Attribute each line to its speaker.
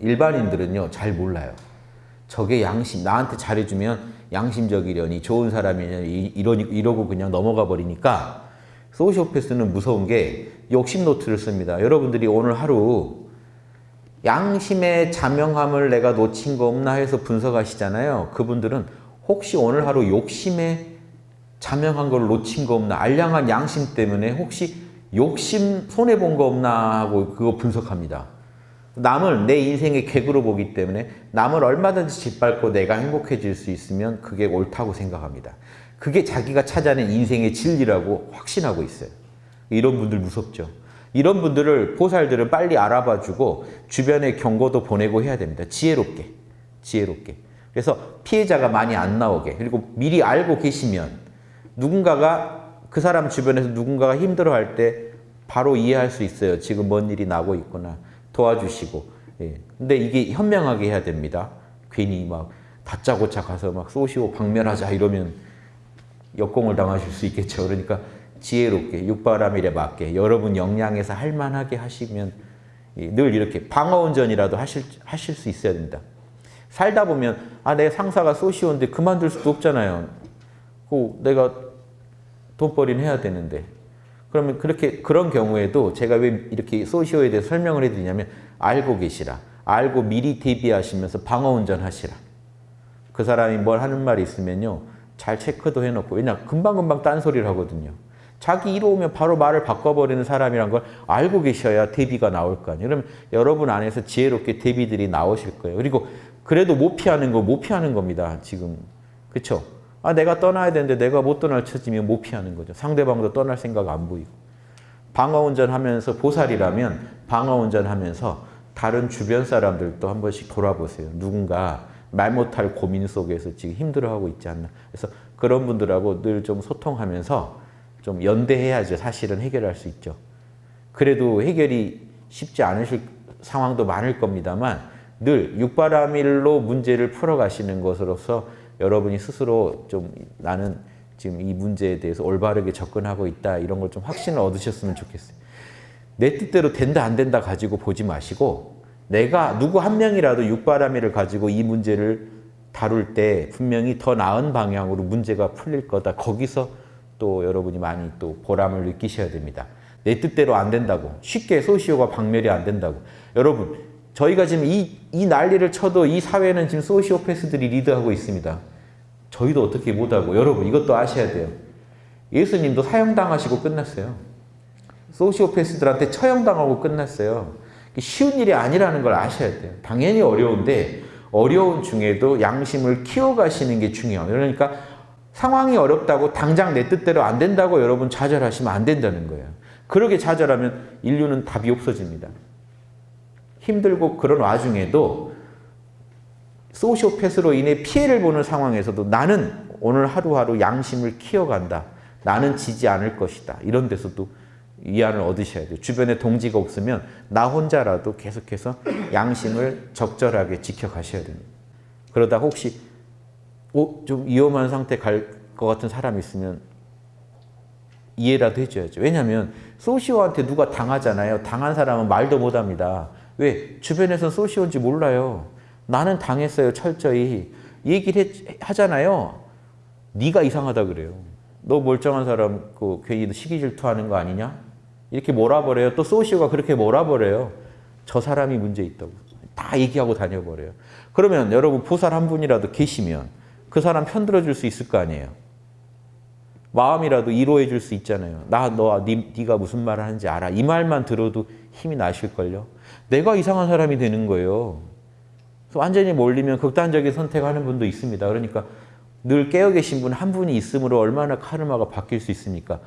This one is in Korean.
Speaker 1: 일반인들은요 잘 몰라요. 저게 양심 나한테 잘해주면 양심적이려니 좋은 사람이려니 이러니, 이러고 그냥 넘어가 버리니까 소시오패스는 무서운 게 욕심 노트를 씁니다. 여러분들이 오늘 하루 양심의 자명함을 내가 놓친 거 없나 해서 분석하시잖아요. 그분들은 혹시 오늘 하루 욕심에 자명한 걸 놓친 거 없나 알량한 양심 때문에 혹시 욕심 손해본 거 없나 하고 그거 분석합니다. 남을 내 인생의 객으로 보기 때문에 남을 얼마든지 짓밟고 내가 행복해질 수 있으면 그게 옳다고 생각합니다. 그게 자기가 찾아낸 인생의 진리라고 확신하고 있어요. 이런 분들 무섭죠. 이런 분들을 보살들은 빨리 알아봐주고 주변에 경고도 보내고 해야 됩니다. 지혜롭게, 지혜롭게. 그래서 피해자가 많이 안 나오게 그리고 미리 알고 계시면 누군가가 그 사람 주변에서 누군가가 힘들어할 때 바로 이해할 수 있어요. 지금 뭔 일이 나고 있구나. 도와주시고. 예. 근데 이게 현명하게 해야 됩니다. 괜히 막 다짜고짜 가서 막 쏘시오 박멸하자 이러면 역공을 당하실 수 있겠죠. 그러니까 지혜롭게 육바람일에 맞게 여러분 역량에서 할 만하게 하시면 늘 이렇게 방어운전이라도 하실, 하실 수 있어야 됩니다. 살다 보면 아 내 상사가 쏘시오인데 그만둘 수도 없잖아요. 그 내가 돈벌이는 해야 되는데 그러면 그렇게 그런 경우에도 제가 왜 이렇게 소시오에 대해 설명을 해드리냐면 알고 계시라. 알고 미리 대비하시면서 방어운전 하시라. 그 사람이 뭘 하는 말이 있으면요. 잘 체크도 해놓고 왜냐 금방금방 딴소리를 하거든요. 자기 이로 오면 바로 말을 바꿔버리는 사람이란 걸 알고 계셔야 대비가 나올 거 아니에요. 그럼 여러분 안에서 지혜롭게 대비들이 나오실 거예요. 그리고 그래도 못 피하는 거 못 피하는 겁니다. 지금. 그렇죠? 아 내가 떠나야 되는데 내가 못 떠날 처지면 못 피하는 거죠. 상대방도 떠날 생각 안 보이고. 방어운전 하면서 보살이라면 방어운전 하면서 다른 주변 사람들도 한 번씩 돌아보세요. 누군가 말 못할 고민 속에서 지금 힘들어하고 있지 않나. 그래서 그런 분들하고 늘 좀 소통하면서 좀 연대해야죠. 사실은 해결할 수 있죠. 그래도 해결이 쉽지 않으실 상황도 많을 겁니다만 늘 육바라밀로 문제를 풀어가시는 것으로서 여러분이 스스로 좀 나는 지금 이 문제에 대해서 올바르게 접근하고 있다 이런 걸 좀 확신을 얻으셨으면 좋겠어요. 내 뜻대로 된다 안 된다 가지고 보지 마시고 내가 누구 한 명이라도 육바라밀을 가지고 이 문제를 다룰 때 분명히 더 나은 방향으로 문제가 풀릴 거다. 거기서 또 여러분이 많이 또 보람을 느끼셔야 됩니다. 내 뜻대로 안 된다고 쉽게 소시오가 박멸이 안 된다고 여러분 저희가 지금 이, 이 난리를 쳐도 이 사회는 지금 소시오패스들이 리드하고 있습니다. 저희도 어떻게 못하고 여러분 이것도 아셔야 돼요. 예수님도 사형당하시고 끝났어요. 소시오패스들한테 처형당하고 끝났어요. 쉬운 일이 아니라는 걸 아셔야 돼요. 당연히 어려운데 어려운 중에도 양심을 키워가시는 게 중요해요. 그러니까 상황이 어렵다고 당장 내 뜻대로 안 된다고 여러분 좌절하시면 안 된다는 거예요. 그렇게 좌절하면 인류는 답이 없어집니다. 힘들고 그런 와중에도 소시오패스로 인해 피해를 보는 상황에서도 나는 오늘 하루하루 양심을 키워간다. 나는 지지 않을 것이다. 이런 데서도 위안을 얻으셔야 돼요. 주변에 동지가 없으면 나 혼자라도 계속해서 양심을 적절하게 지켜가셔야 됩니다. 그러다 혹시 어, 좀 위험한 상태 갈 것 같은 사람이 있으면 이해라도 해줘야죠. 왜냐하면 소시오한테 누가 당하잖아요. 당한 사람은 말도 못합니다. 왜? 주변에서 소시오인지 몰라요. 나는 당했어요. 철저히. 얘기를 해, 하잖아요. 네가 이상하다 그래요. 너 멀쩡한 사람 그 괜히 시기 질투하는 거 아니냐? 이렇게 몰아버려요. 또 소시오가 그렇게 몰아버려요. 저 사람이 문제 있다고. 다 얘기하고 다녀버려요. 그러면 여러분 보살 한 분이라도 계시면 그 사람 편들어 줄 수 있을 거 아니에요. 마음이라도 위로해 줄 수 있잖아요. 나, 너, 니, 네가 무슨 말을 하는지 알아. 이 말만 들어도 힘이 나실걸요. 내가 이상한 사람이 되는 거예요. 완전히 몰리면 극단적인 선택하는 분도 있습니다. 그러니까 늘 깨어 계신 분 한 분이 있으므로 얼마나 카르마가 바뀔 수 있습니까?